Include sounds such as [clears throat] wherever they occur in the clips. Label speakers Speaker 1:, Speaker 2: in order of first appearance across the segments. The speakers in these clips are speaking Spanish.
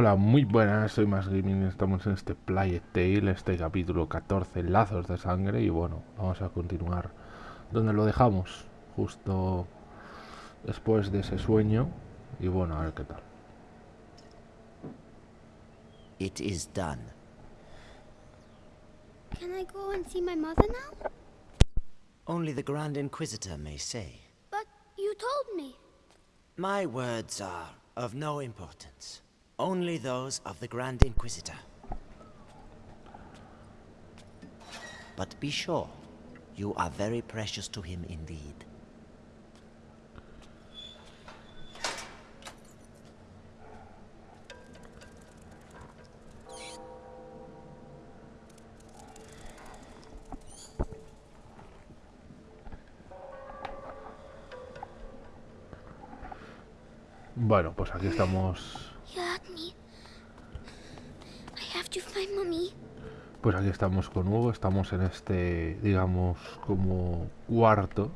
Speaker 1: Hola, muy buenas, soy Más Gaming, estamos en este Play Tale, este capítulo 14, Lazos de Sangre, y bueno, vamos a continuar donde lo dejamos, justo después de ese sueño, y bueno, a ver qué tal.
Speaker 2: It is done.
Speaker 3: Can I go and see my mother now?
Speaker 2: Only the Grand Inquisitor may say.
Speaker 3: But you told me.
Speaker 2: My words are of no importance. Only those of the Grand Inquisitor. But be sure, you are very precious to him indeed.
Speaker 1: Bueno, pues aquí estamos, pues aquí estamos con Hugo, estamos en este, digamos, como cuarto,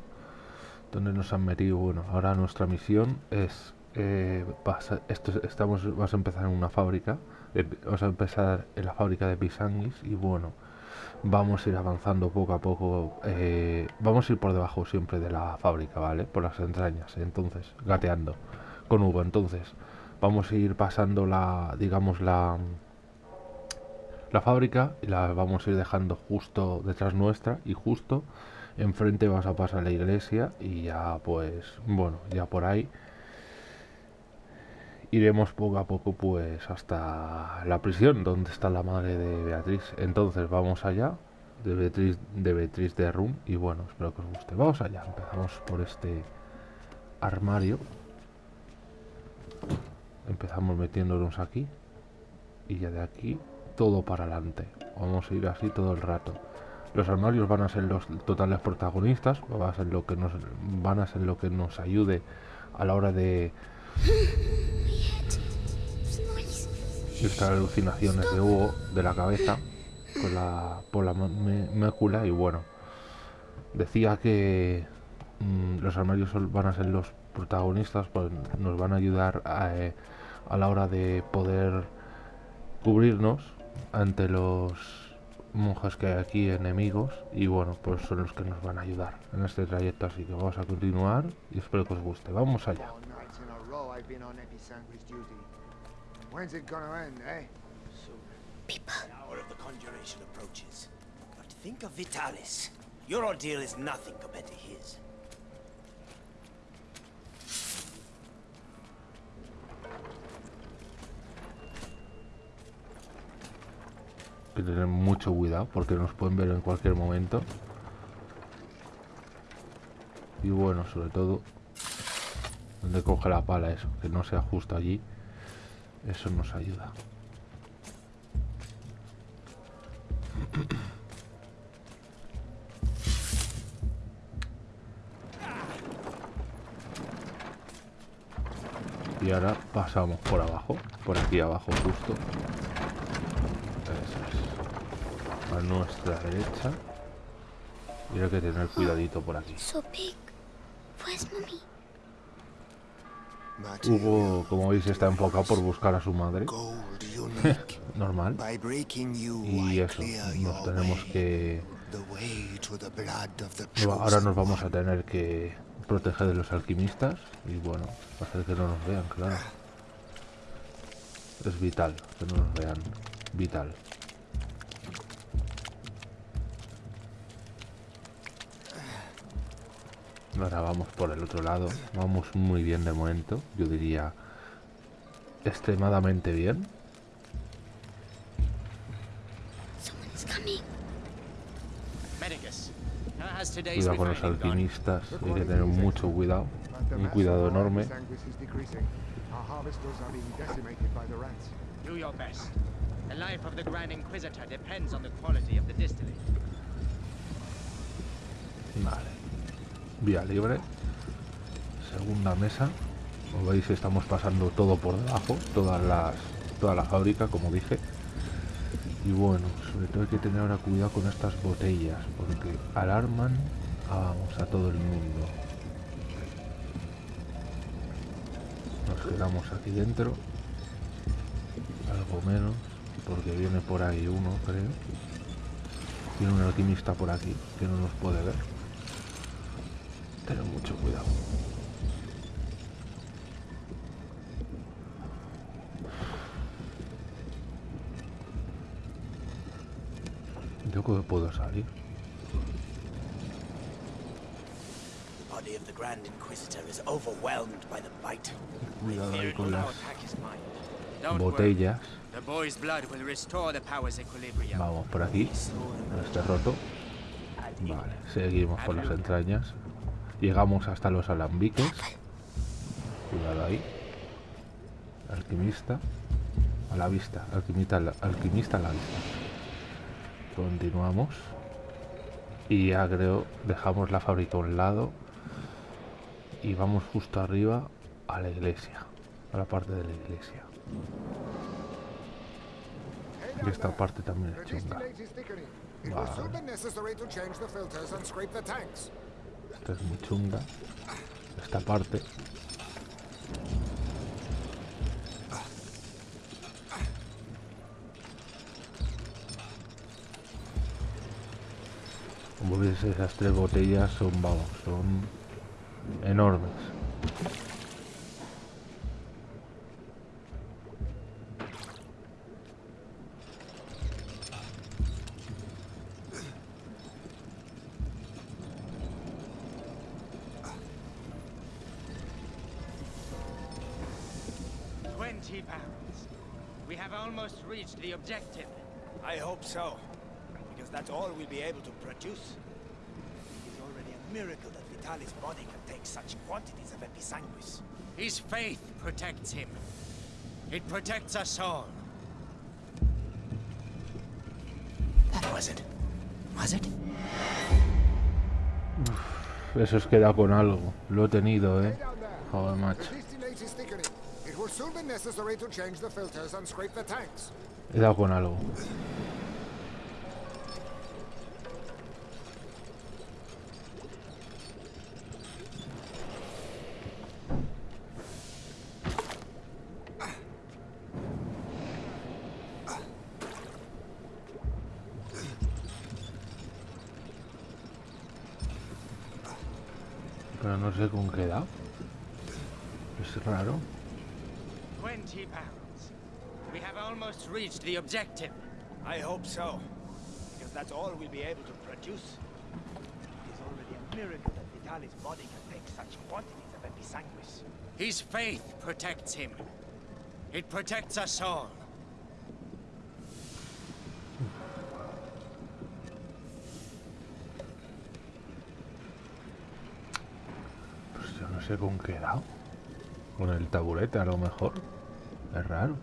Speaker 1: donde nos han metido, bueno, ahora nuestra misión es, eh, vas esto, es- estamos, vas a empezar en una fábrica, eh, vamos a empezar en la fábrica de Pisanguis y bueno, vamos a ir avanzando poco a poco, eh, vamos a ir por debajo siempre de la fábrica, ¿vale? Por las entrañas, entonces, gateando con Hugo, entonces, vamos a ir pasando la, digamos, la la fábrica y la vamos a ir dejando justo detrás nuestra y justo enfrente vas a pasar la iglesia y ya pues bueno ya por ahí iremos poco a poco pues hasta la prisión donde está la madre de Beatriz. Entonces vamos allá de Beatriz de Beatriz de Rum y bueno espero que os guste. Vamos allá empezamos por este armario. Empezamos metiéndonos aquí y ya de aquí todo para adelante. Vamos a ir así todo el rato. Los armarios van a ser los totales protagonistas, va a ser lo que nos van a ser lo que nos ayude a la hora de estas alucinaciones de Hugo de la cabeza con la por la mácula y bueno decía que mm, los armarios van a ser los protagonistas pues nos van a ayudar a, eh, a la hora de poder cubrirnos ante los monjes que hay aquí enemigos y bueno pues son los que nos van a ayudar en este trayecto así que vamos a continuar y espero que os guste vamos allá
Speaker 4: end, eh?
Speaker 3: People.
Speaker 2: The hour of the conjuration approaches. But think of Vitalis. Your ordeal is nothing compared to his.
Speaker 1: Que tener mucho cuidado porque nos pueden ver en cualquier momento. Y bueno, sobre todo, donde coge la pala eso, que no sea justo allí, eso nos ayuda. Y ahora pasamos por abajo, por aquí abajo justo. Eso es. A nuestra derecha. Y hay que tener cuidadito por aquí.
Speaker 3: Mommy?
Speaker 1: Hugo, como veis, está enfocado por buscar a su madre. [laughs] Normal. Y eso, nos tenemos que... Ahora nos vamos a tener que proteger de los alquimistas. Y bueno, hacer que no nos vean, claro. Es vital que no nos vean. Vital. Ahora vamos por el otro lado. Vamos muy bien de momento. Yo diría extremadamente bien. Cuidado con los alquimistas. Hay que tener mucho cuidado. Un cuidado enorme.
Speaker 4: Episanguis is decreasing. Our harvesters are being decimated by the rats.
Speaker 5: Do your best. The life of the Grand Inquisitor depends on the quality of the distillate.
Speaker 1: Vale. Vía libre. Segunda mesa. Como veis estamos pasando todo por debajo. Todas las. Toda la fábrica, como dije. Y bueno, sobre todo hay que tener ahora cuidado con estas botellas. Porque alarman a, vamos, a todo el mundo. Nos quedamos aquí dentro. poco menos, porque viene por ahí uno, creo. Tiene un alquimista por aquí, que no nos puede ver. Tener mucho cuidado. Yo creo que puedo salir.
Speaker 2: The body of the Grand Inquisitor is overwhelmed by the bite.
Speaker 1: Cuidado ahí con las botellas. Vamos por aquí. No esté roto. Vale, seguimos con las entrañas. Llegamos hasta los alambiques. Cuidado ahí. Alquimista. A la vista. Alquimista, a la- alquimista a la vista. Continuamos. Y ya creo, dejamos la fábrica a un lado. Y vamos justo arriba a la iglesia. A la parte de la iglesia. Y esta parte también es chunga. Vale. Esta es muy chunga. Esta parte. Como veis esas tres botellas son, vamos, son enormes.
Speaker 2: Hope so, because that's all we'll be able to produce. It is already a miracle that Vitalis' body can take such quantities of episanguis.
Speaker 5: His faith protects him. It protects us all.
Speaker 2: That was it. Was it?
Speaker 1: Eso os queda con algo. Lo he tenido, eh.
Speaker 4: Hey down there.
Speaker 1: Joder,
Speaker 4: The
Speaker 1: macho.
Speaker 4: distillate is thickening. It
Speaker 5: have reached the objective.
Speaker 2: I hope so, because that's all we'll be able to produce. It is already a miracle that Vitalis' body can take such quantities of episanguis.
Speaker 5: His faith protects him. It protects us all.
Speaker 1: Pues yo no sé con qué he dado. Con el taburete a lo mejor. Es raro.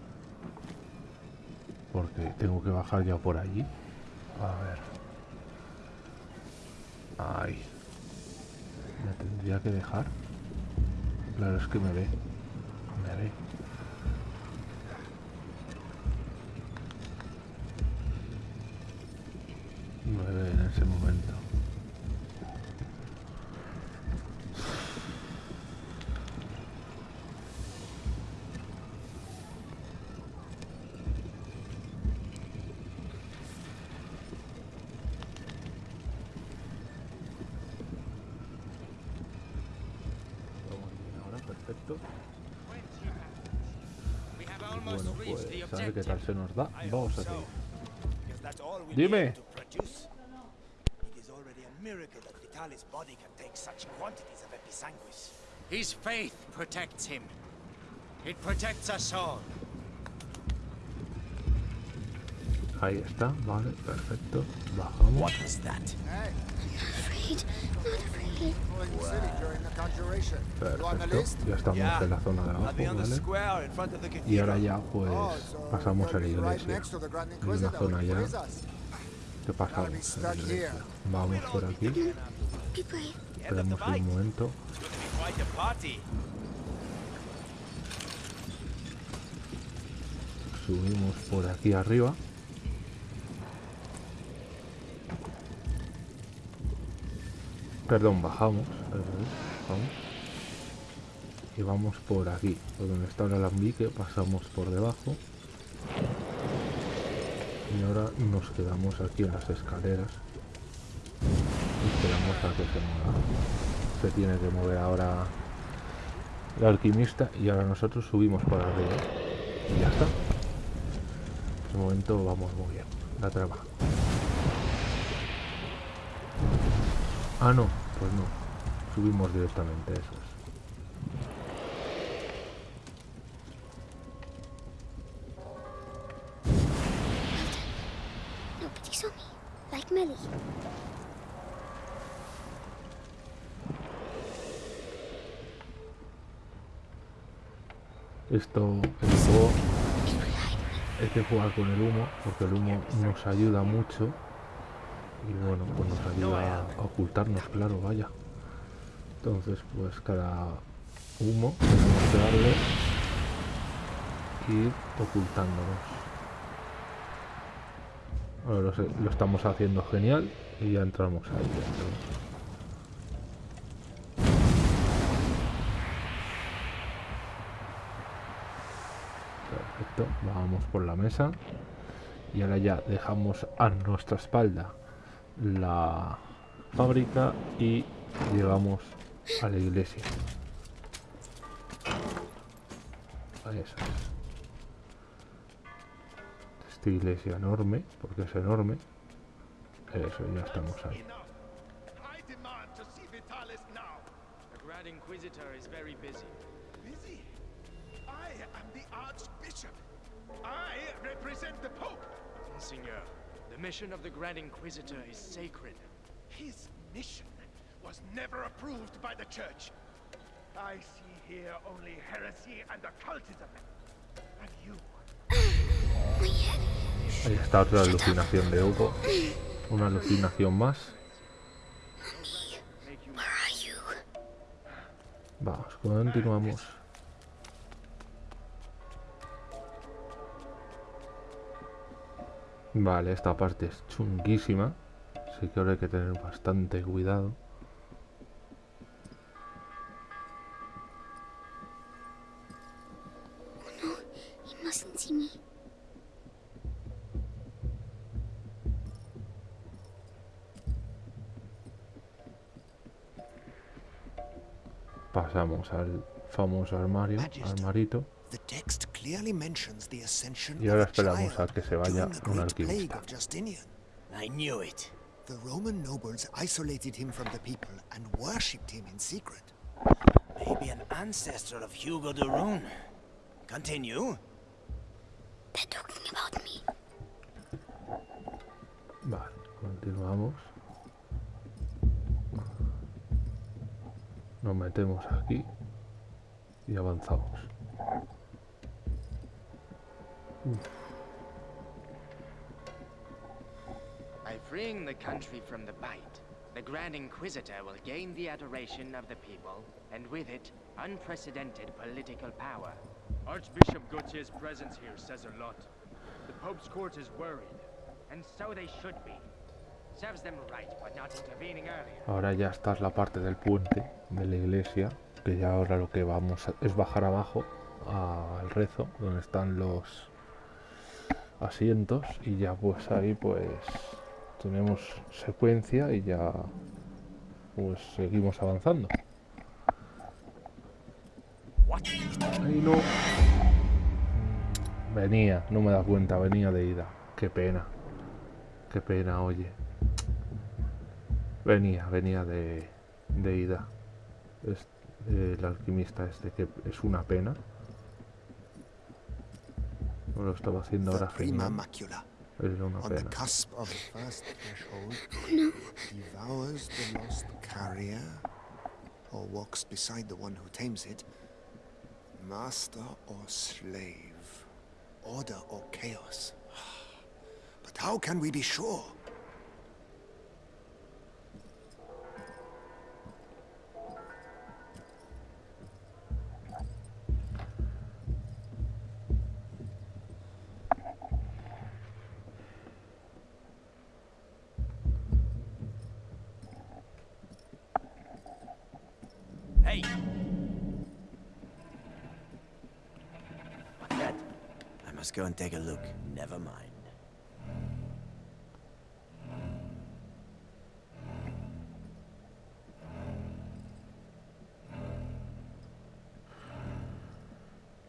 Speaker 1: Porque tengo que bajar ya por allí. A ver. Ahí. Me tendría que dejar. Claro, es que me ve. Me ve. Me ve en ese momento. Se nos da. Vamos a seguir. Dime.
Speaker 2: be able to produce. It is already a miracle that Vitalis' body can take such quantities of episanguis.
Speaker 5: His faith protects him. It protects us all.
Speaker 1: Ahí está, vale, perfecto. Bajamos.
Speaker 2: What was that?
Speaker 3: Afraid. Not afraid.
Speaker 1: Perfecto. Ya estamos en la zona de abajo, ¿vale? Y ahora ya pues
Speaker 4: Oh, so
Speaker 1: pasamos a la iglesia. Hay una zona ya que pasamos. a la
Speaker 4: stuck
Speaker 1: iglesia.
Speaker 4: here.
Speaker 1: Vamos por aquí.
Speaker 2: Fight.
Speaker 1: un momento. Subimos por aquí arriba. Perdón, bajamos. bajamos. Y vamos por aquí, por donde está el alambique, pasamos por debajo. Y ahora nos quedamos aquí en las escaleras. Y esperamos a que se mueva. Se tiene que mover ahora el alquimista y ahora nosotros subimos por arriba. Y ya está. De momento vamos muy bien. La trama. Ah, no. Pues no. Subimos directamente, eso es.
Speaker 3: Nobody saw me. Like Melly.
Speaker 1: Esto, el juego hay que jugar con el humo porque el humo nos ayuda mucho y bueno pues nos ayuda a ocultarnos claro vaya. Entonces pues cada humo tenemos que darle ir ocultándonos. Ahora lo, sé- lo estamos haciendo genial y ya entramos ahí dentro. Perfecto, vamos por la mesa. Y ahora ya dejamos a nuestra espalda la fábrica y llegamos a la iglesia. Eso es. Esta iglesia enorme, porque es enorme. Eso, ya estamos ahí.
Speaker 6: Enough. I demand to see Vitalis now.
Speaker 5: The Grand Inquisitor is very busy.
Speaker 6: Busy? I am the Archbishop. I represent the Pope.
Speaker 5: The mission of the Grand Inquisitor is sacred.
Speaker 6: His mission was never approved by the Church. I see here only heresy and occultism. And you,
Speaker 3: My head.
Speaker 1: Ahí está otra alucinación de Hugo. Una alucinación más.
Speaker 5: Make
Speaker 3: Where are you?
Speaker 1: Vamos, continuamos. Vale, esta parte es chunguísima. Así que ahora hay que tener bastante cuidado. Pasamos al famoso armario, armarito.
Speaker 4: The text clearly mentions the ascension
Speaker 1: Y ahora
Speaker 4: of a
Speaker 1: esperamos a que se vaya
Speaker 4: during the
Speaker 1: un
Speaker 4: great plague
Speaker 1: alquimista.
Speaker 4: of Justinian.
Speaker 7: I knew it.
Speaker 4: The Roman nobles isolated him from the people and worshipped him in secret.
Speaker 7: Maybe an ancestor of Hugo de Rune. Continue.
Speaker 3: They're talking about me.
Speaker 1: Vale, continuamos. Nos metemos aquí y avanzamos.
Speaker 5: By freeing the country from the bite, the Grand Inquisitor will gain the adoration of the people, and with it, unprecedented political power.
Speaker 8: Archbishop Gautier's presence here says a lot. The Pope's court is worried.
Speaker 5: And so they should be. Serves them right for not intervening earlier.
Speaker 1: Ahora ya está la parte del puente de la iglesia, que ya ahora lo que vamos a- es bajar abajo al rezo, donde están los asientos y ya pues ahí pues tenemos secuencia y ya pues seguimos avanzando. Ahí no. Venía, no me da cuenta, venía de ida. Qué pena. Qué pena, oye. Venía, venía de, de ida. Es, el alquimista este que es una pena. No lo estaba haciendo ahora
Speaker 4: The prima macula,
Speaker 1: Era una
Speaker 4: on the
Speaker 1: pena.
Speaker 4: cusp of the first threshold, oh, devours the lost carrier, or walks beside the one who tames it. Master or slave, order or chaos. [sighs] But how can we be sure?
Speaker 7: Hey! What's that? I must go and take a look. Never mind.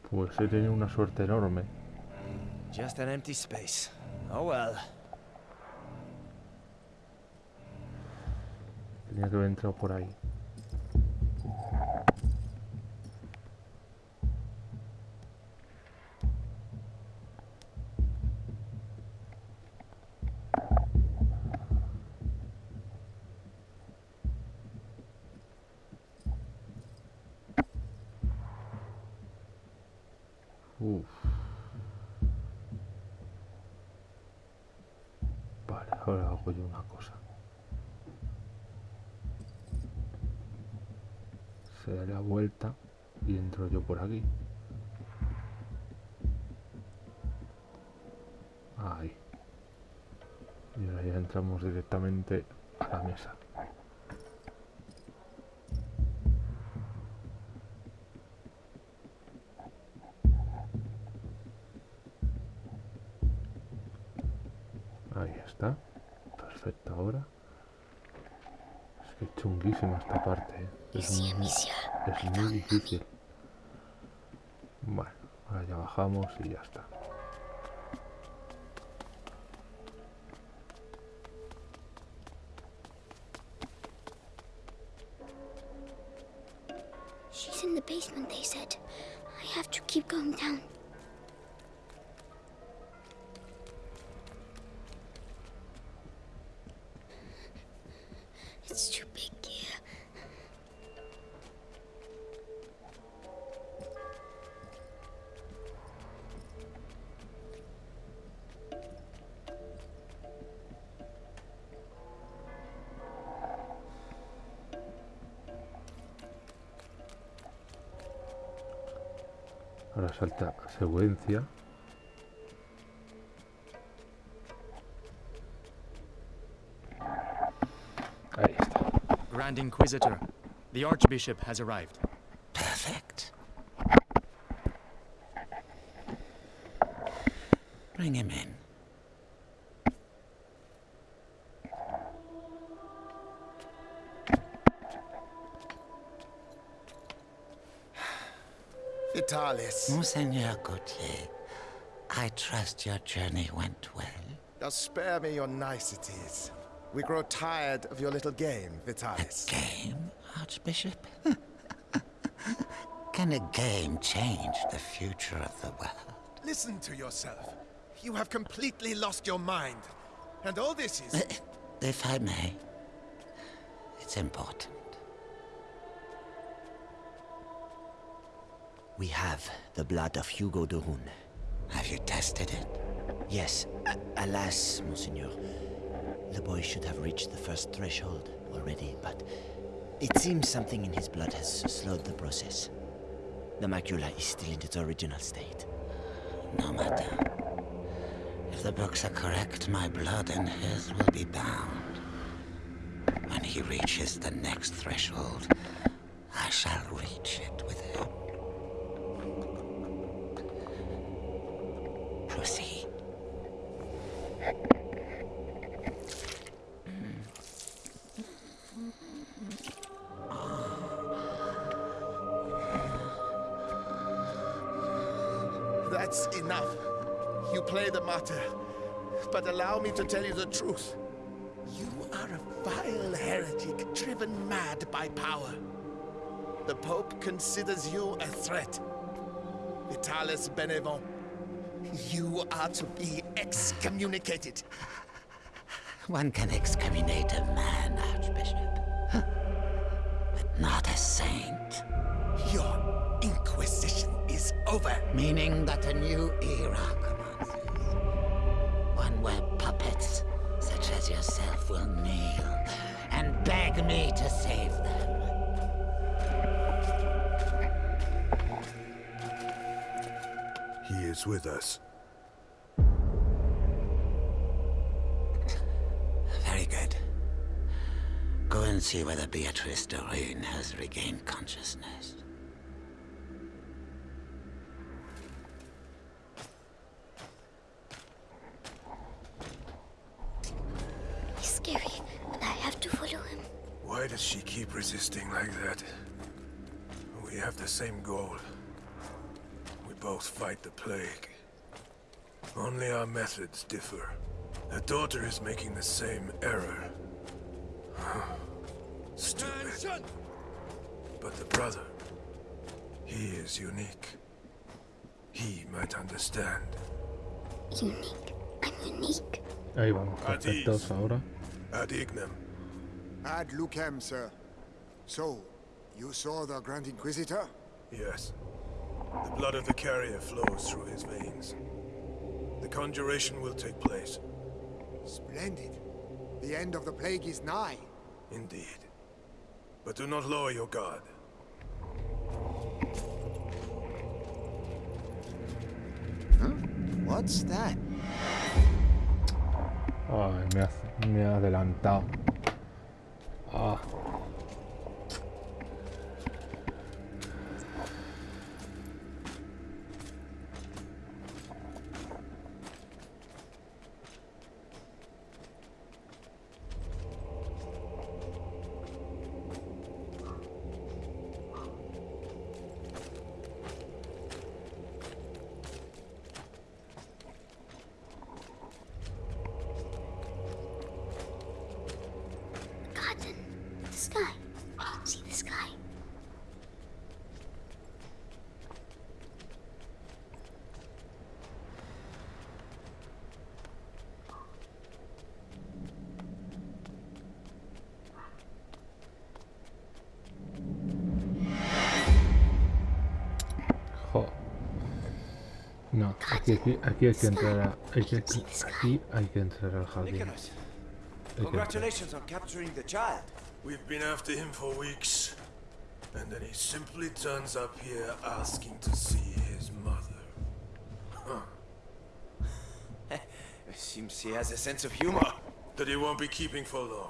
Speaker 1: Pues he tenido una suerte enorme.
Speaker 9: Just an empty space. Oh well.
Speaker 1: Tenía que haber entrado por ahí. Esta parte. ¿eh? Es, muy- es muy difícil. Bueno, ahora ya bajamos y ya está.
Speaker 3: She's in the basement, they said. I have to keep going down.
Speaker 1: Salta. Ahí está.
Speaker 10: Grand Inquisitor, the Archbishop has arrived.
Speaker 9: Perfect. Bring him in.
Speaker 6: Vitalis,
Speaker 9: Monseigneur Gautier, I trust your journey went well.
Speaker 6: now spare me your niceties. We grow tired of your little game, Vitalis.
Speaker 9: Game, Archbishop? [laughs] Can a game change the future of the world?
Speaker 6: Listen to yourself. You have completely lost your mind. And all this is...
Speaker 9: Uh, If I may, it's important.
Speaker 7: We have the blood of Hugo de Rune.
Speaker 9: Have you tested it?
Speaker 7: Yes, a- alas, Monseigneur. The boy should have reached the first threshold already, but it seems something in his blood has slowed the process. The macula is still in its original state.
Speaker 9: No matter. If the books are correct, my blood and his will be bound. When he reaches the next threshold, I shall reach it with him.
Speaker 6: Considers you a threat. Vitalis Benevent, you are to be excommunicated.
Speaker 9: One can excommunicate a man, Archbishop. But not a saint.
Speaker 6: Your inquisition is over.
Speaker 9: Meaning that a new era commences. One where puppets, such as yourself, will kneel and beg me to save them.
Speaker 6: He is with us.
Speaker 9: Very good. Go and see whether Beatrice Doreen has regained consciousness.
Speaker 3: He's scary, but I have to follow him.
Speaker 11: Why does she keep resisting like that? We have the same goal. We both fight the plague. Only our methods differ. The daughter is making the same error. [sighs] Stupid. But the brother, he is unique. He might understand.
Speaker 3: Unique. I'm unique.
Speaker 1: Ahí vamos, perfectos ahora.
Speaker 11: Ad ignem.
Speaker 4: Ad lucem, sir. So, you saw the Grand Inquisitor?
Speaker 11: Yes. The blood of the carrier flows through his veins. The conjuration will take place.
Speaker 4: Splendid. The end of the plague is nigh.
Speaker 11: Indeed. But do not lower your guard.
Speaker 7: Huh? What's that?
Speaker 1: Ay, me, ha, me ha adelantado. Aquí, aquí, aquí hay que entrar a, hay que, aquí hay que entrar al jardín.
Speaker 2: Nicholas,
Speaker 1: Hay que entrar.
Speaker 2: congratulations on capturing the child.
Speaker 11: We've been after him for weeks. And then he simply turns up here asking to see his mother. Huh. [laughs]
Speaker 2: Seems he has a sense of humor.
Speaker 11: That he won't be keeping for long.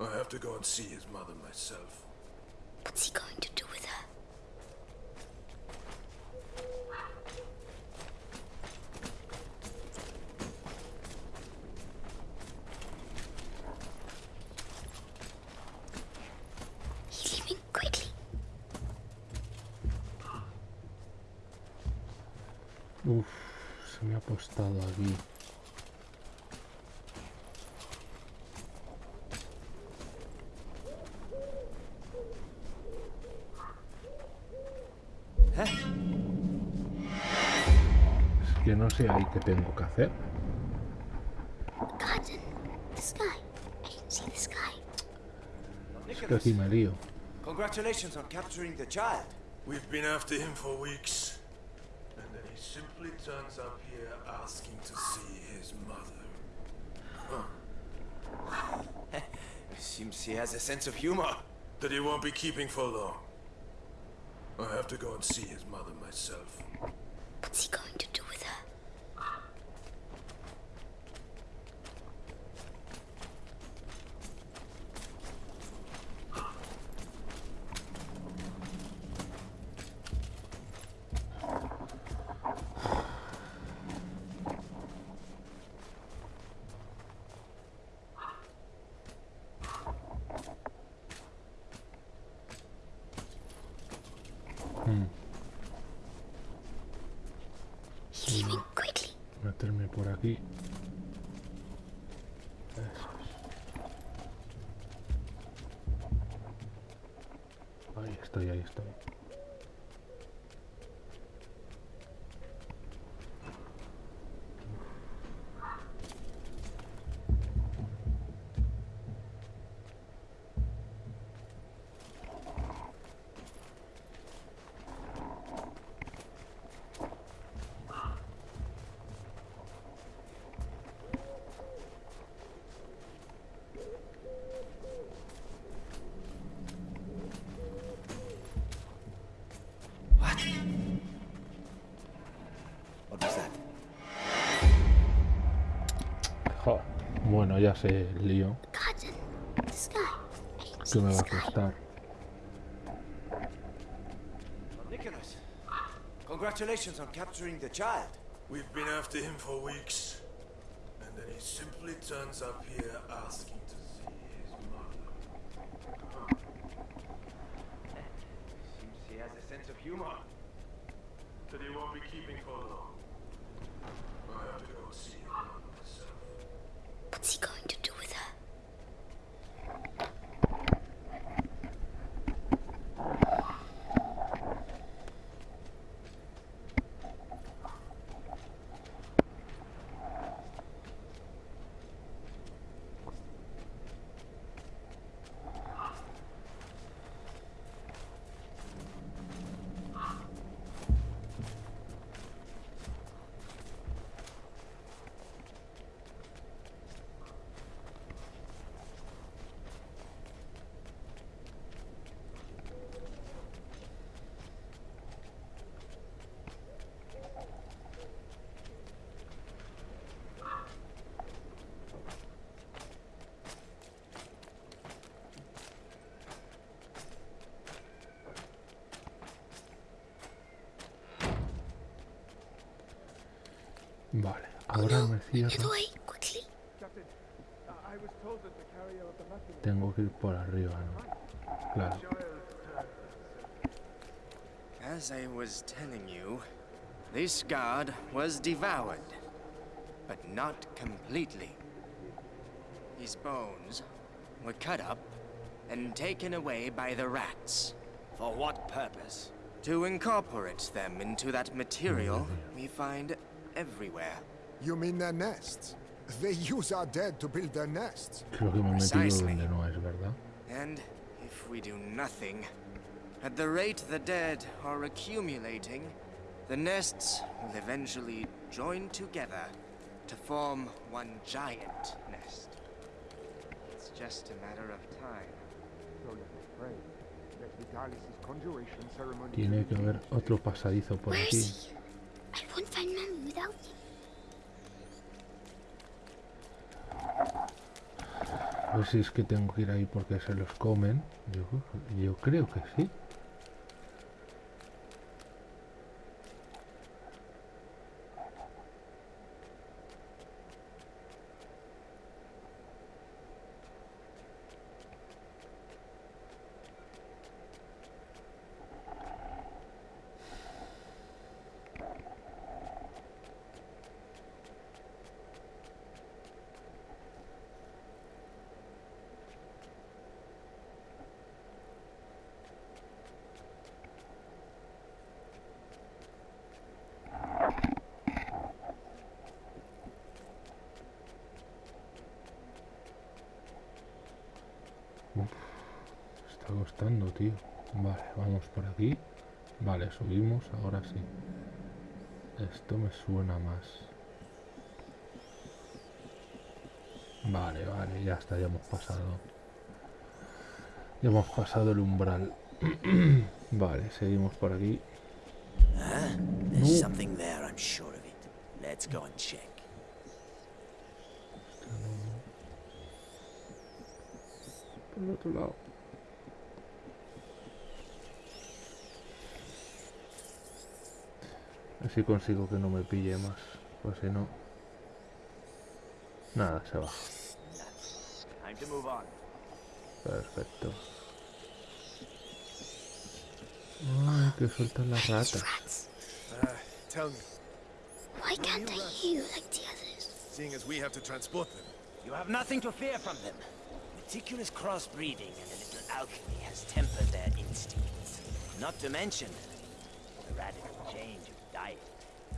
Speaker 11: I have to go and see his mother myself.
Speaker 3: What's he going to do with her? He's leaving quickly.
Speaker 1: Uf, se me ha apostado aquí. Es que no sé ahí qué tengo que hacer.
Speaker 3: Cotton. The sky. I can see the sky.
Speaker 1: Es que aquí me lío.
Speaker 2: Congratulations on capturing the child.
Speaker 11: We've been after him for weeks. And then he simply turns up here asking to see his mother. Huh. [laughs]
Speaker 2: Seems he has a sense of humor.
Speaker 11: That he won't be keeping for long. I have to go and see his mother myself.
Speaker 3: What's he going to
Speaker 1: Ahí estoy, ahí estoy. Bueno, ya sé el lío que me va a costar.
Speaker 2: Nicholas, congratulations on capturing the child.
Speaker 11: We've been after him for weeks. And then he simply turns up here asking
Speaker 2: of the Macula
Speaker 1: Tengo que ir por arriba, ¿no? Claro.
Speaker 5: As I was telling you, this guard was devoured, but not completely. His bones were cut up and taken away by the rats.
Speaker 2: For what purpose?
Speaker 5: To incorporate them into that material mm-hmm. we find everywhere.
Speaker 4: You mean their nests? They use our dead to build their nests.
Speaker 1: Creo que me he metido
Speaker 5: Precisely.
Speaker 1: no.
Speaker 5: And if we do nothing, at the rate the dead are accumulating, the nests will eventually join together to form one giant nest. It's just a matter of time.
Speaker 2: So let us pray that Vitalis' conjuration ceremony
Speaker 1: Tiene que haber otro pasadizo por
Speaker 3: Where
Speaker 1: aquí.
Speaker 3: is he? I won't find Mommy without him.
Speaker 1: A ver si es que tengo que ir ahí porque se los comen. Yo, yo creo que sí. Uf, está costando, tío. Vale, vamos por aquí. Vale, subimos, ahora sí. Esto me suena más. Vale, vale, ya está, ya hemos pasado. Ya hemos pasado el umbral. [clears throat] vale, seguimos por aquí. Por el otro lado. A ver si consigo que no me pille más. Pues si no. Nada, se va. Perfecto. Ay, que sueltan las ratas.
Speaker 11: Me,
Speaker 3: Why can't I hear you like the others?
Speaker 11: seeing as we have to transport them,
Speaker 7: You have nothing to fear from them. Meticulous crossbreeding and a little alchemy has tempered their instincts. Not to mention the radical change of diet.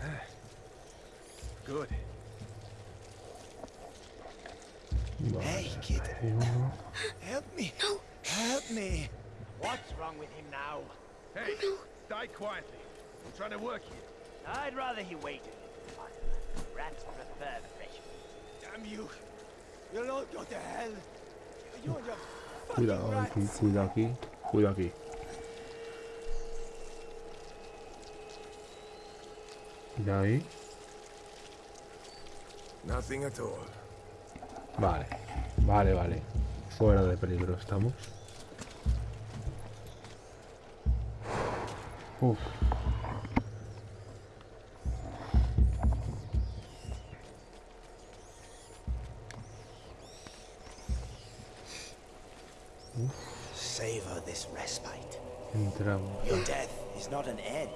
Speaker 7: [sighs]
Speaker 11: good.
Speaker 6: Hey, kid. Help me.
Speaker 3: No.
Speaker 6: Help me.
Speaker 2: What's wrong with him now?
Speaker 10: Hey, oh, die quietly. I'm trying to work here.
Speaker 2: I'd rather he waited. Rats prefer fresh. Damn you! You'll all go to hell. You and your fucking
Speaker 1: Cuidado aquí,
Speaker 2: rats.
Speaker 1: cuidado aquí, cuidado aquí. Cuidado ahí.
Speaker 11: Nothing at all.
Speaker 1: Vale, vale, vale. Fuera de peligro estamos. Uf.
Speaker 7: Savor this respite.
Speaker 1: Entramos.
Speaker 7: Your death is not an end.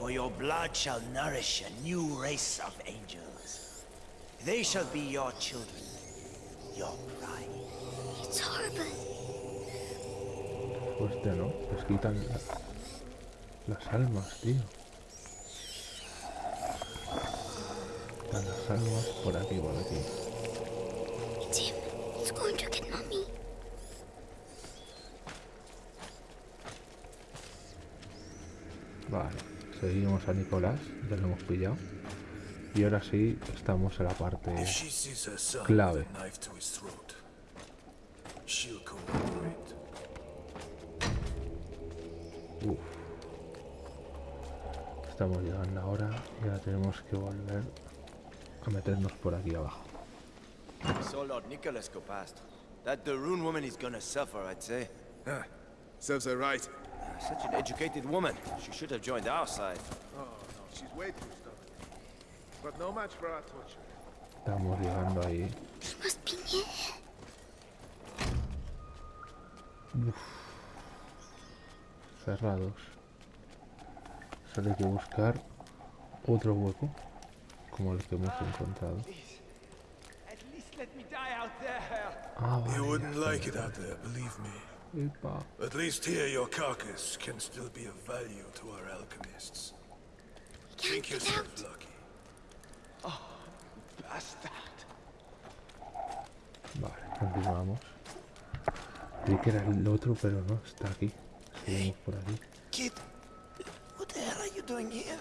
Speaker 7: For your blood shall nourish a new race of angels. They shall be your children, your pride.
Speaker 3: It's horrible.
Speaker 1: Hostia, ¿no? Les quitan la- las almas, tío. Quitan las almas por aquí, por aquí. Seguimos a Nicolás, ya lo hemos pillado. Y ahora sí, estamos en la parte clave. Uf. Estamos llegando ahora y ahora tenemos que volver a meternos por aquí abajo.
Speaker 2: saw Lord Nicholas go past. That Darun woman is gonna suffer, I'd say.
Speaker 6: Ah, serves her right.
Speaker 2: Such an educated woman. She should have joined our side.
Speaker 11: Oh, no, she's way too stubborn. But no match for our torture.
Speaker 1: Estamos llegando ahí.
Speaker 3: He must be near.
Speaker 1: Uf. Cerrados. Solo hay que buscar otro hueco como el que hemos encontrado. Ah, vale,
Speaker 11: wouldn't
Speaker 1: ya
Speaker 11: like
Speaker 1: está.
Speaker 11: it out there, believe me.
Speaker 1: Epa.
Speaker 11: At least here your carcass can still be of value to our alchemists.
Speaker 3: We can't
Speaker 11: Think yourself
Speaker 3: out.
Speaker 11: lucky.
Speaker 2: Oh, bastard.
Speaker 1: Vale, continuamos. Creí que era el otro, pero no, está aquí. Seguimos por aquí.
Speaker 7: Kid, what the hell are you doing here?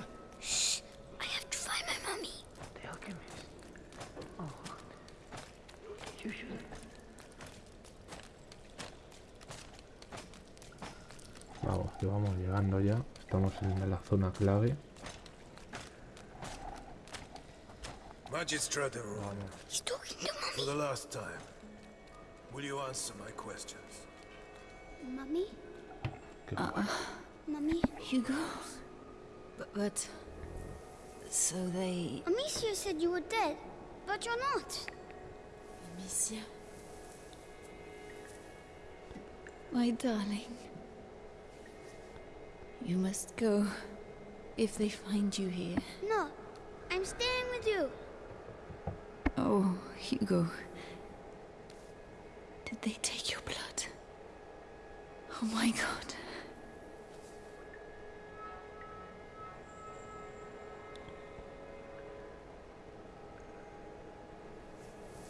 Speaker 1: Que vamos llegando ya. Estamos en la zona clave.
Speaker 11: Magistrate for the last time, will you answer my questions?
Speaker 3: mommy.
Speaker 1: ¿Qué
Speaker 3: Mommy.
Speaker 12: Hugo? But, but... So they...
Speaker 3: Amicia said you were dead, but you're not.
Speaker 12: Amicia? My darling. You must go. If they find you here.
Speaker 3: No, I'm staying with you.
Speaker 12: Oh, Hugo. Did they take your blood? Oh my god.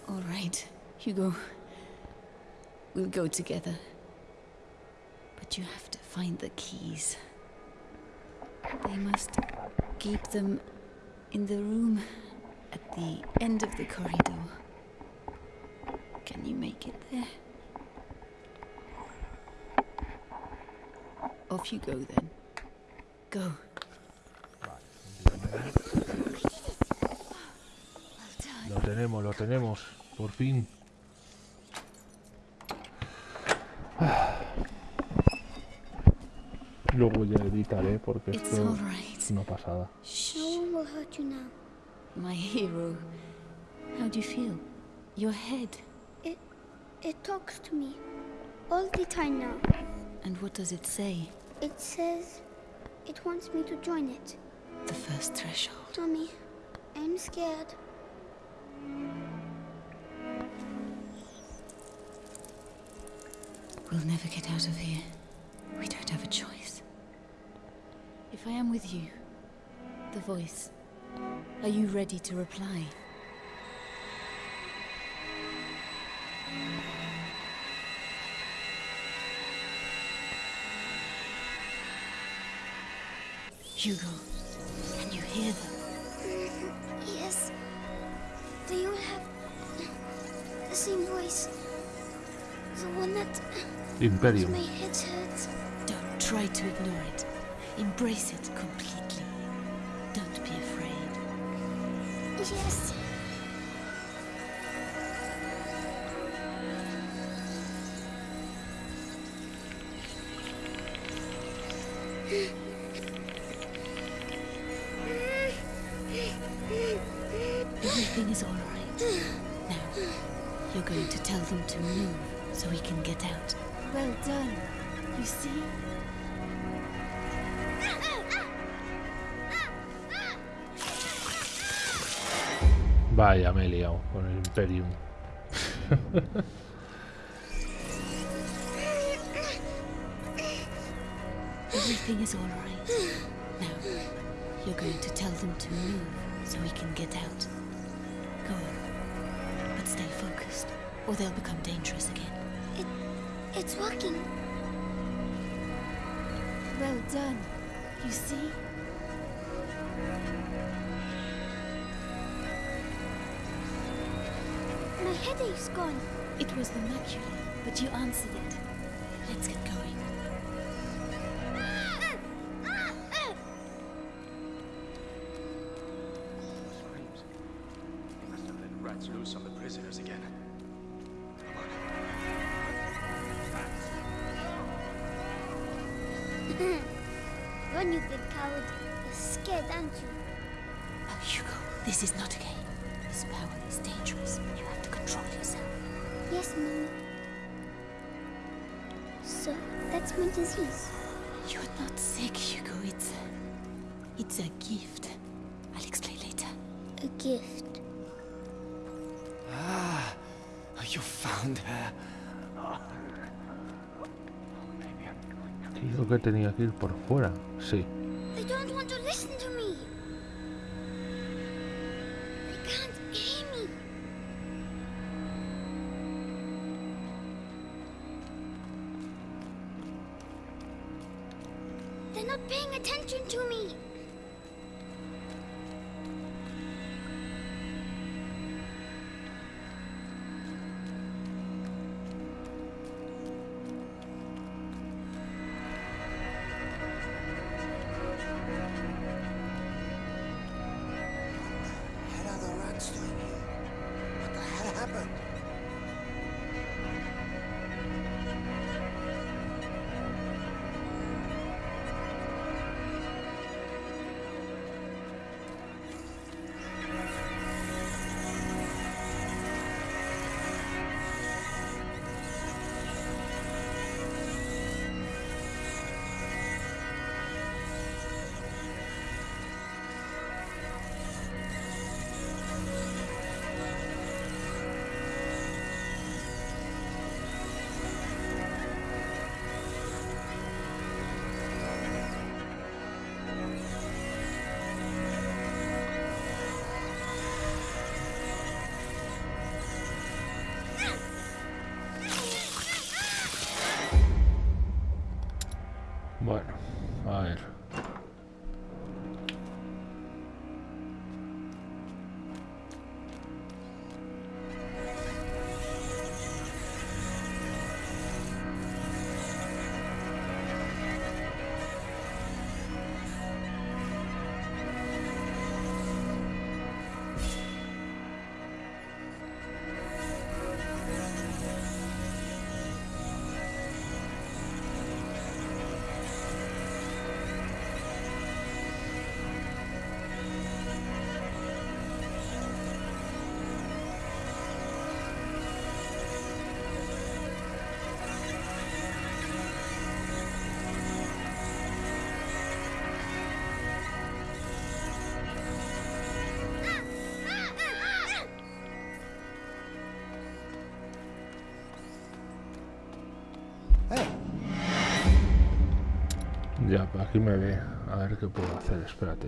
Speaker 12: All right, Hugo. We'll go together. But you have to find the keys. They must keep them in the room at the end of the corridor. Can you make it there? Off you go then. Go.
Speaker 1: Lo tenemos, lo tenemos. Por fin. Editaré porque
Speaker 12: It's
Speaker 1: esto
Speaker 12: all right.
Speaker 1: es una pasada.
Speaker 3: Will hurt you now.
Speaker 12: My hero. How do you feel? Your head.
Speaker 3: It, it talks to me all the time now.
Speaker 12: And what does it say?
Speaker 3: It says it wants me to join it.
Speaker 12: The first threshold.
Speaker 3: Mommy, I'm scared.
Speaker 12: We'll never get out of here. We don't have a choice. If I am with you, the voice, are you ready to reply? Hugo, can you hear them?
Speaker 3: Yes. They all have the same voice. The one that
Speaker 1: Imperium.
Speaker 3: my head hurts.
Speaker 12: Don't try to ignore it. Embrace it completely. Don't be afraid.
Speaker 3: Yes.
Speaker 1: Vaya, me he liado con el Imperium.
Speaker 12: Everything is all right. Now, you're going to tell them to move so we can get out. Go on. But stay focused, or they'll become dangerous again.
Speaker 3: It, it's working.
Speaker 12: Well done. You see?
Speaker 3: Headache's gone.
Speaker 12: It was the mercury, but you answered it. Let's get going.
Speaker 1: Ir por fuera. Sí. Ya, aquí me ve. A ver qué puedo hacer, espérate.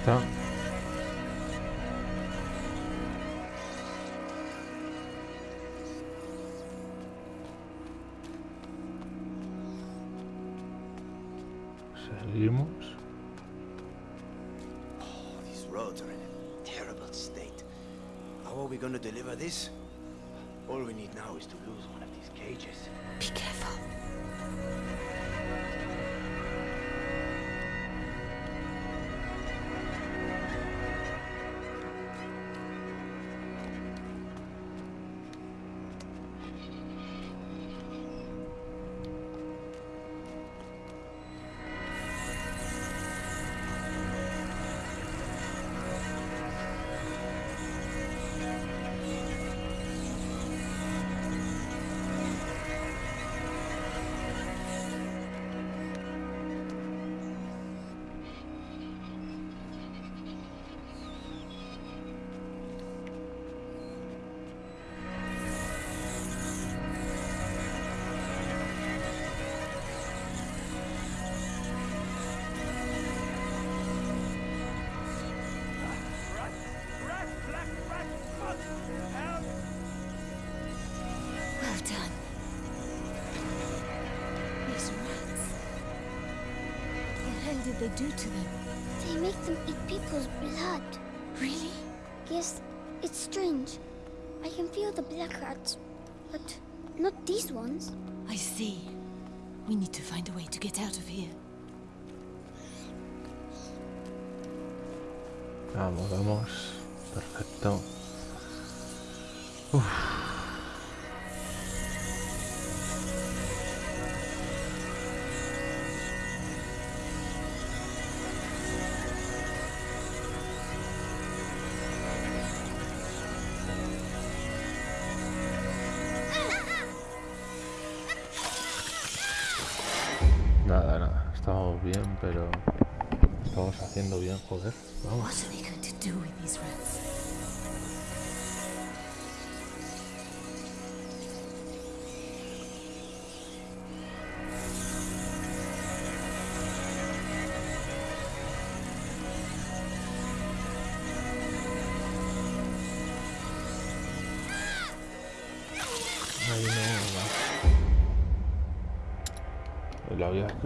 Speaker 1: Está. Seguimos.
Speaker 2: Oh, these roads are in a terrible state. How are we going to deliver this? All we need now is to lose one of these cages.
Speaker 12: Be careful. They do to them?
Speaker 3: They make them eat people's blood.
Speaker 12: Really?
Speaker 3: Yes, it's strange. I can feel the black rats, but not these ones.
Speaker 12: I see. We need to find a way to get out of here.
Speaker 1: Vamos, vamos. Perfecto. Uf.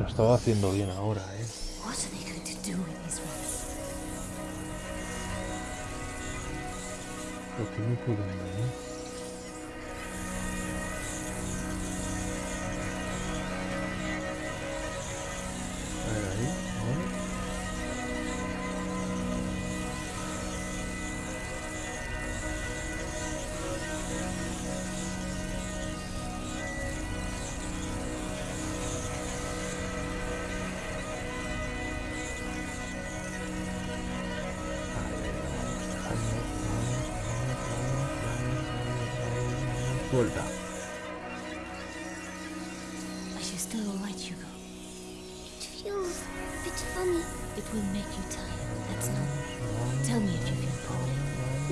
Speaker 1: Lo, lo estaba haciendo bien ahora, eh.
Speaker 12: What are they going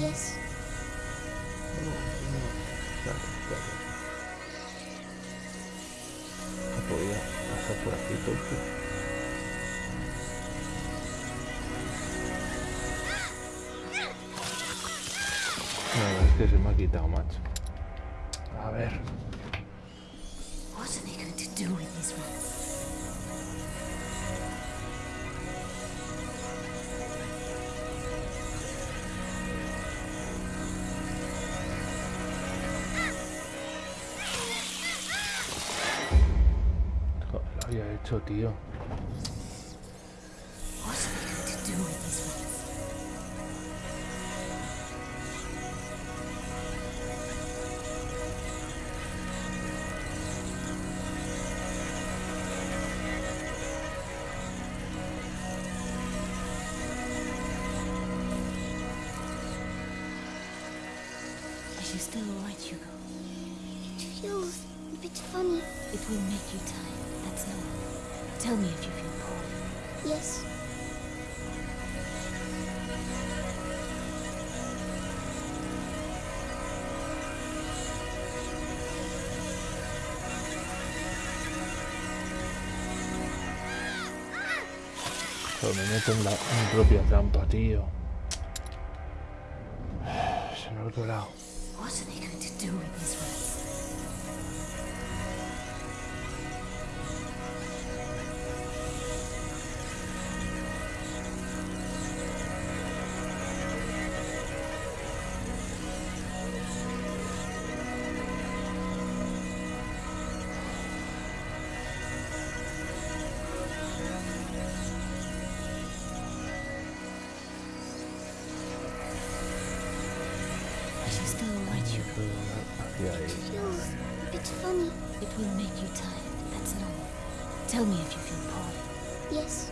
Speaker 3: Yes,
Speaker 1: Claro, claro. No podía pasar por aquí, tonto. No, es que se me ha quitado, macho. A ver. Hecho, tío.
Speaker 12: Tell me if you feel poorly.
Speaker 3: Yes,
Speaker 1: Joder, me meto en, la, en mi propia trampa, tío. [sighs] Se me ha olvidado.
Speaker 12: Will make you tired, that's all. Tell me if you feel poorly.
Speaker 3: Yes.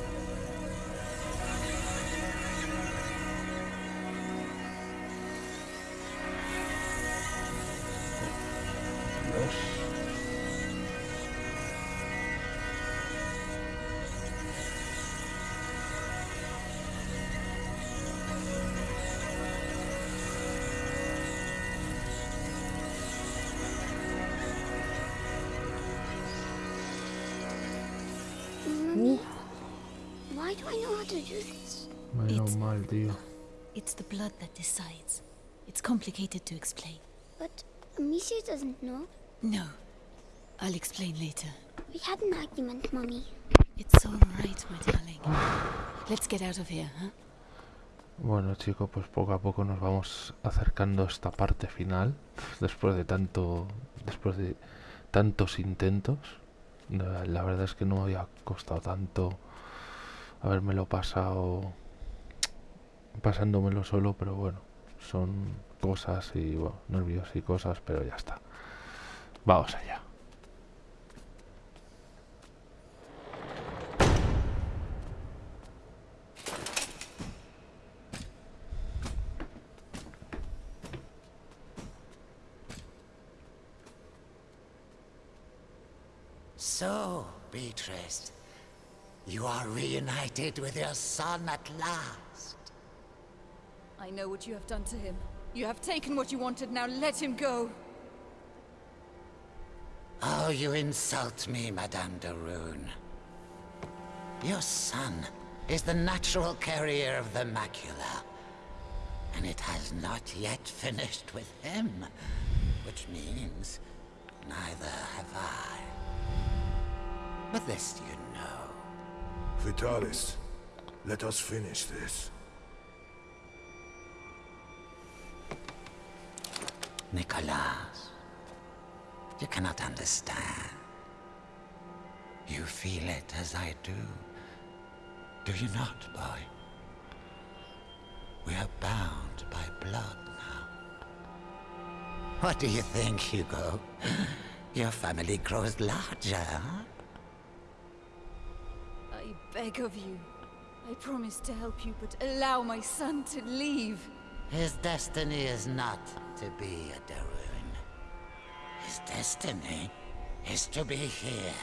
Speaker 1: Menos
Speaker 12: It's-
Speaker 1: mal, tío.
Speaker 12: It's the blood that decides. It's complicated to explain.
Speaker 3: But Amicia doesn't know.
Speaker 12: No. I'll explain later.
Speaker 3: We had an argument, Mommy.
Speaker 12: It's all right, my darling. Let's get out of here, huh?
Speaker 1: Bueno, chicos, pues poco a poco nos vamos acercando a esta parte final. Después de tanto. Después de tantos intentos. La, la verdad es que no me había costado tanto habérmelo pasado. Pasándomelo solo, pero bueno. Son cosas y bueno, nervios y cosas, pero ya está. Vamos allá.
Speaker 9: So, Beatrice, you are reunited with your son at last.
Speaker 13: I know what you have done to him. You have taken what you wanted, now let him go.
Speaker 9: Oh, you insult me, Madame de Rune. Your son is the natural carrier of the macula. And it has not yet finished with him. Which means neither have I. But this you know.
Speaker 11: Vitalis, let us finish this.
Speaker 9: Nicholas, you cannot understand. You feel it as I do. Do you not, boy? We are bound by blood now. What do you think, Hugo? Your family grows larger, huh?
Speaker 13: I beg of you. I promise to help you, but allow my son to leave.
Speaker 9: His destiny is not to be a Darun. His destiny is to be here,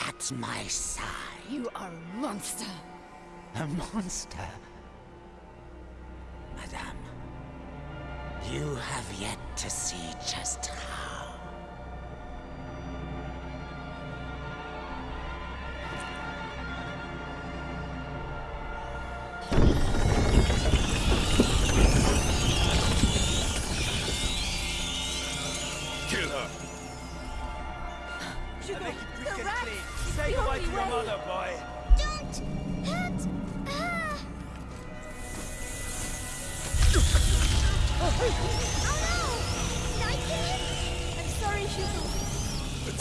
Speaker 9: at my side.
Speaker 13: You are a monster.
Speaker 9: A monster? Madame, you have yet to see just how.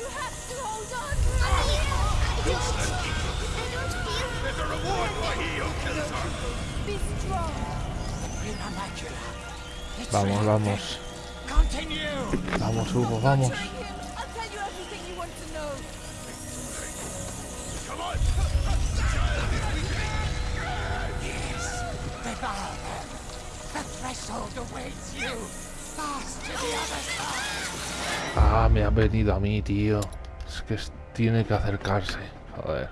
Speaker 11: You have
Speaker 13: to hold on.
Speaker 11: Useless There's a reward for he who kills her!
Speaker 13: Be strong.
Speaker 9: Prima Macula.
Speaker 1: Vamos, vamos.
Speaker 9: Continue!
Speaker 1: Vamos, Hugo, vamos.
Speaker 13: I'll tell you everything you want to know.
Speaker 11: Come on! The child is weakening!
Speaker 9: Yes, devour them. The threshold awaits you.
Speaker 1: Ah, me ha venido a mí, tío. Es que tiene que acercarse. Joder.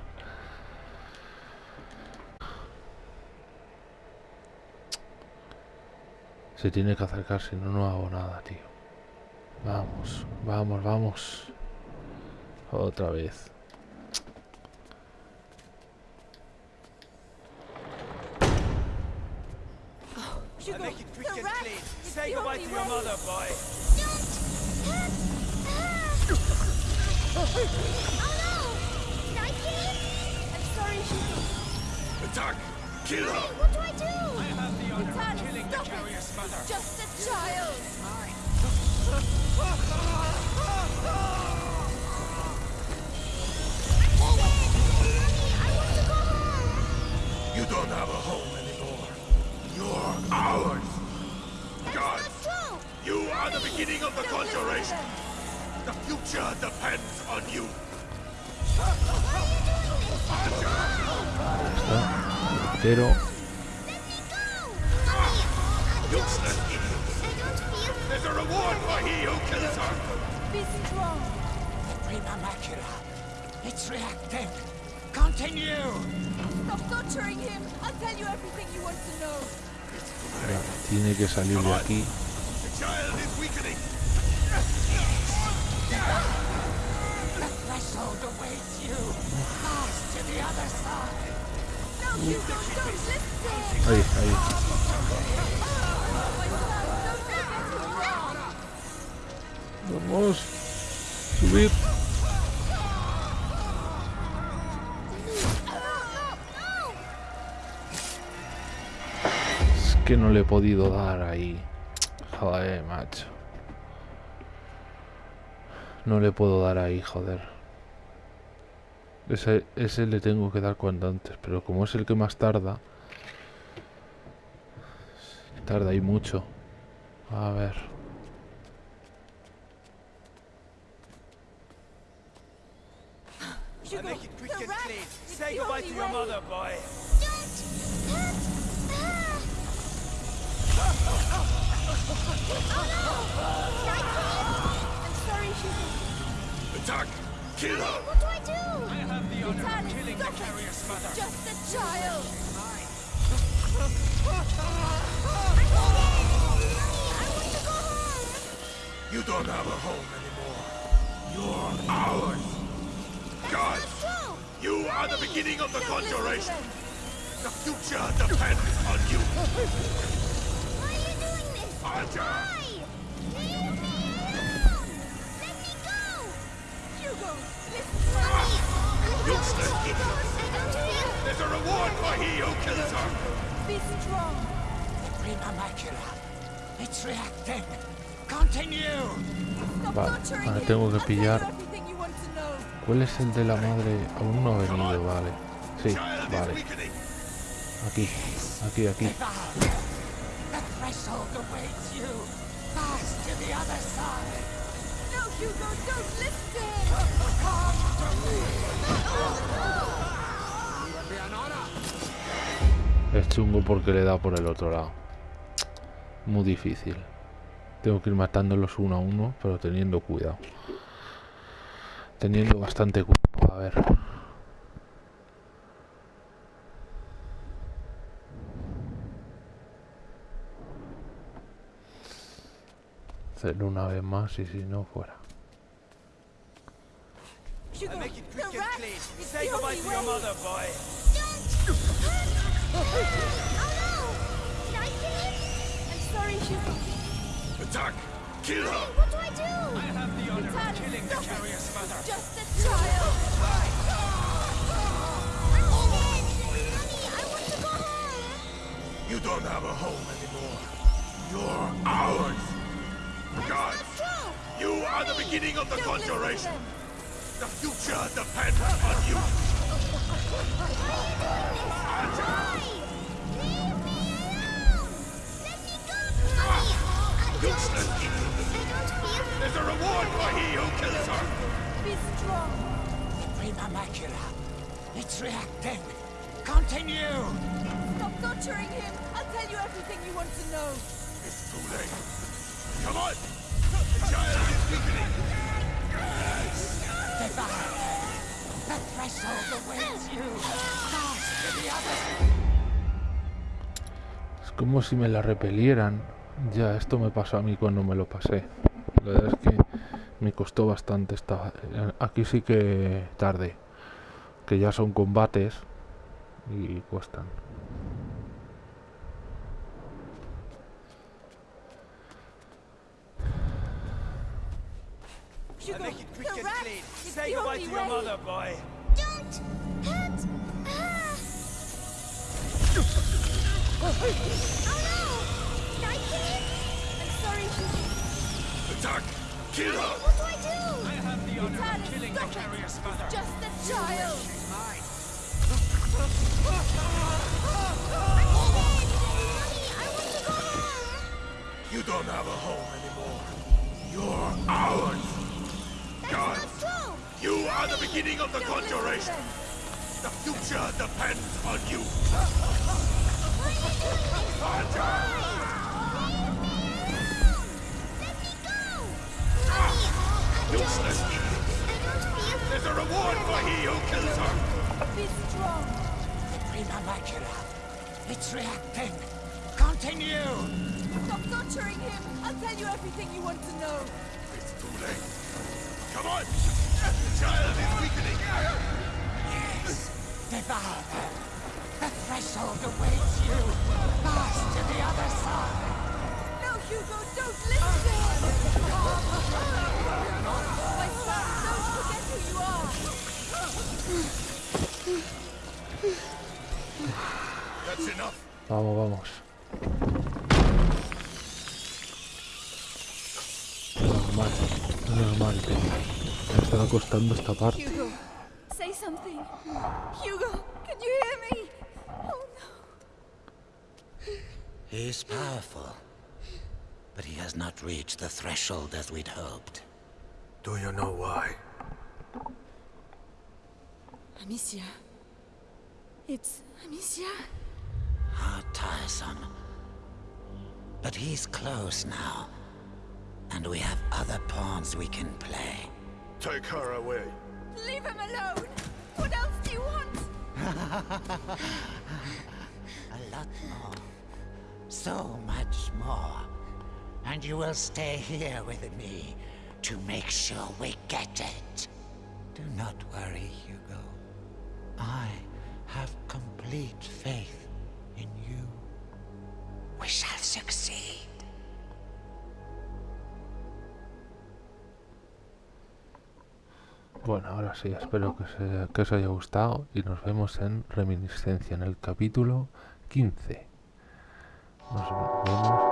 Speaker 1: Se tiene que acercar, si no, no hago nada, tío. Vamos, vamos, vamos. Otra vez.
Speaker 2: I'll make it quick and clean. Say goodbye to your mother, boy. Don't! Oh no!
Speaker 3: I'm sorry, she...
Speaker 11: Attack! Kill her!
Speaker 3: What do I do?
Speaker 2: I have the honor of killing the
Speaker 13: stop it.
Speaker 2: carrier's mother.
Speaker 13: Just a child! [laughs] [laughs]
Speaker 11: conjuration! The future depends on you!
Speaker 1: Pero
Speaker 11: Useless idiots! There's a reward for he who kills her!
Speaker 13: Be strong!
Speaker 9: Prima macula. It's reacting. Continue.
Speaker 13: Stop torturing him! I'll tell you everything you want to know!
Speaker 1: ya, tiene que salir de aquí.
Speaker 11: The child is weakening!
Speaker 9: The threshold awaits you. To the other side.
Speaker 1: Ahí, ahí. Vamos. Subir. Es que no le he podido dar ahí. Joder, macho. No le puedo dar ahí, joder. Ese, ese le tengo que dar cuanto antes, pero como es el que más tarda... Tarda ahí mucho. A ver. [laughs]
Speaker 11: Attack! Kill her!
Speaker 3: What do I do?
Speaker 2: I have the honor of killing the carrier's mother.
Speaker 13: Just a child! I'm leaving! I want to go home!
Speaker 11: You don't have a home anymore. You're ours! God! You are the beginning of the conjuration! The future depends on you!
Speaker 3: Why are you doing this?
Speaker 11: Archer!
Speaker 3: Why? Leave me
Speaker 11: There's a reward for he who kills
Speaker 9: macula. It's reacting. Continue.
Speaker 1: Vale, tengo que pillar-! ¿Cuál es el de la madre? Aún no ha venido, vale. Sí, vale. Aquí, aquí, aquí.
Speaker 9: The threshold awaits you. Fast to the other side.
Speaker 1: Es chungo porque le da por el otro lado. Muy difícil. Tengo que ir matándolos uno a uno, pero teniendo cuidado. Teniendo bastante cuidado. A ver. Hacerlo una vez más y si no fuera.
Speaker 13: Hugo,
Speaker 2: I'll make it quick and clean. Say goodbye to your mother, boy.
Speaker 3: Did I kill him?
Speaker 13: I'm sorry, Hugo.
Speaker 11: Attack! Kill her!
Speaker 3: What do I do?
Speaker 2: I have the honor of killing the carrier's mother.
Speaker 13: Just a child!
Speaker 3: Mommy, I want to go home.
Speaker 11: You don't have a home anymore. You're ours! God! You are the beginning of the
Speaker 13: Don't
Speaker 11: conjuration! The future depends on you!
Speaker 1: Como si me la repelieran. Ya, esto me pasó a mí cuando me lo pasé. La verdad es que me costó bastante. Esta... Aquí sí que tarde. Que ya son combates y cuestan.
Speaker 3: Oh no! Did I kill him?
Speaker 13: I'm sorry, Hugo.
Speaker 11: Attack! Kill her!
Speaker 3: What do I do?
Speaker 10: I have the honor
Speaker 13: Vitalis,
Speaker 10: of killing the
Speaker 13: stop it.
Speaker 10: carrier's mother.
Speaker 13: Just a child.
Speaker 10: She's mine.
Speaker 3: Mommy, I want to go home.
Speaker 11: You don't have a home anymore. You're ours!
Speaker 3: That's
Speaker 11: God.
Speaker 3: not true.
Speaker 11: You are the beginning of the
Speaker 13: Don't listen to
Speaker 11: conjuration! The future depends on you! There's a reward for he who kills her!
Speaker 13: Be strong.
Speaker 9: Prima macula. It's reacting. Continue.
Speaker 13: Stop torturing him. I'll tell you everything you want to know.
Speaker 11: It's too late. Come on! The child is weakening!
Speaker 9: Yes. Devour her. The threshold awaits you. Fast to the other side.
Speaker 13: No, Hugo, don't listen. My son, don't forget who you are.
Speaker 11: That's enough!
Speaker 1: Vamos, vamos. Normal, normal. Me estaba costando esta parte.
Speaker 13: Hugo, say something. Hugo, can you hear me?
Speaker 9: He's powerful. But he has not reached the threshold as we'd hoped.
Speaker 11: Do you know why?
Speaker 13: Amicia. It's Amicia.
Speaker 9: How tiresome. But he's close now. And we have other pawns we can play.
Speaker 11: Take her away.
Speaker 13: Leave him alone. What else do you want? [laughs]
Speaker 9: A lot more. So much more. And you will stay here with me to make sure we get it. Do not worry, Hugo. I have complete faith in you. We shall succeed.
Speaker 1: Bueno, ahora sí, espero que, se- que os haya gustado y nos vemos en Reminiscencia en el capítulo 15. нажимаем.